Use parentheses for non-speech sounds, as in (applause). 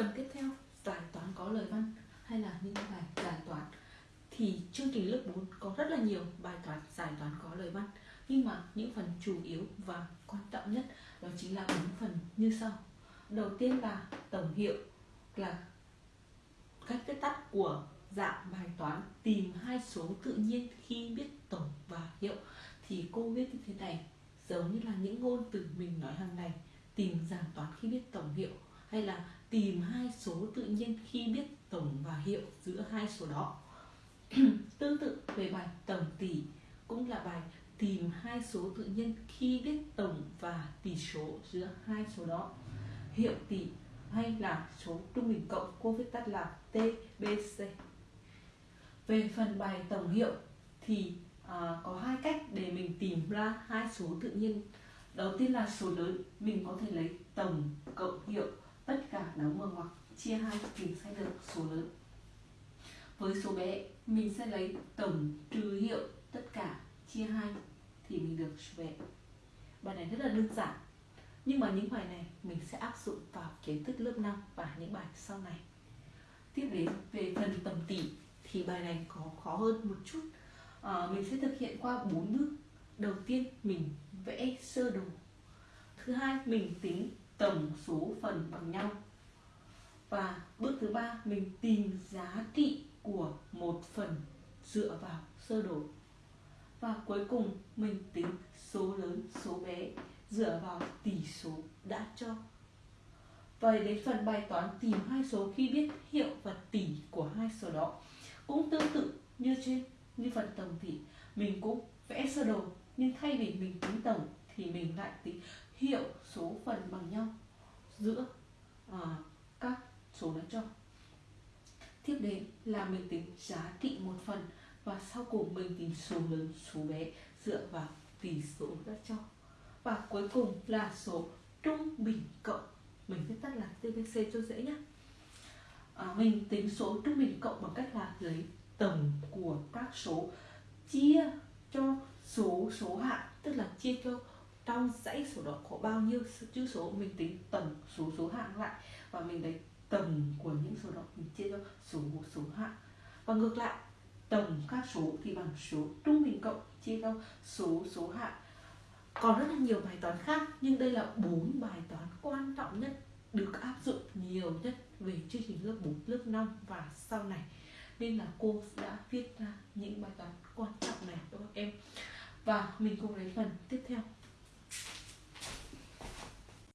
phần tiếp theo, giải toán có lời văn hay là những bài giải toán, thì chương trình lớp 4 có rất là nhiều bài toán, giải toán có lời văn. Nhưng mà những phần chủ yếu và quan trọng nhất đó chính là bốn phần như sau. Đầu tiên là tổng hiệu, là cách viết tắt của dạng bài toán, tìm hai số tự nhiên khi biết tổng và hiệu. Thì cô viết như thế này, giống như là những ngôn từ mình nói hàng ngày, tìm dạng toán khi biết tổng hiệu hay là tìm hai số tự nhiên khi biết tổng và hiệu giữa hai số đó? (clears throat) Tương tự về bài tổng tỷ cũng là bài tìm hai số tự nhiên khi biết tổng và tỷ số giữa hai số đó. Hiệu tỷ hay là số trung bình cộng cô viết tắt là TBC về phần bài tổng hiệu thì à, có hai cách để mình tìm ra hai số tự nhiên. Đầu tiên là số lớn mình có thể lấy tổng cộng hiệu đóng vào ngoặc chia hai mình sẽ được số lớn. Với số bé mình sẽ lấy tổng trừ hiệu tất cả chia hai thì mình được số bé. Bài này rất là đơn giản nhưng mà những bài này mình sẽ áp dụng vào kiến thức lớp 5 và những bài sau này. Tiếp đến về phần tổng tỷ thì bài này có khó hơn một chút. À, mình sẽ thực hiện qua bốn bước. Đầu tiên mình vẽ sơ đồ. Thứ hai mình tính tổng số phần bằng nhau và bước thứ ba mình tìm giá trị của một phần dựa vào sơ đồ. Và cuối cùng mình tính số lớn số bé dựa vào tỷ số đã cho. Vậy đến phần bài toán tìm hai số khi biết hiệu và tỷ của hai số đó cũng tương tự như trên như phần tổng tỷ mình cũng vẽ sơ đồ nhưng thay vì mình tính tổng thì mình lại tính hiệu số phần bằng nhau giữa à, các số đã cho. Tiếp đến là mình tính giá trị một phần và sau cùng mình tính số lớn số bé dựa vào tỷ số đã cho. Và cuối cùng là số trung bình cộng. Mình viết tắt là TBC cho dễ nhé à, mình tính số trung bình cộng bằng cách là lấy tổng của các số chia cho số số hạng tức là chia cho trong dãy số đó có bao nhiêu chữ số mình tính tổng số số hạng lại. Và mình lấy tổng của những số đó mình chia cho số số hạng và ngược lại tổng các số thì bằng số trung bình cộng chia cho số số hạng còn rất là nhiều bài toán khác nhưng đây là bốn bài toán quan trọng nhất được áp dụng nhiều nhất về chương trình lớp 4, lớp 5 và sau này. Nên là cô đã viết ra những bài toán quan trọng này cho các em? Và mình cùng lấy phần tiếp theo.